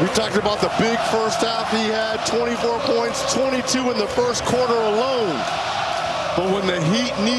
We talked about the big first half he had, 24 points, 22 in the first quarter alone. But when the Heat need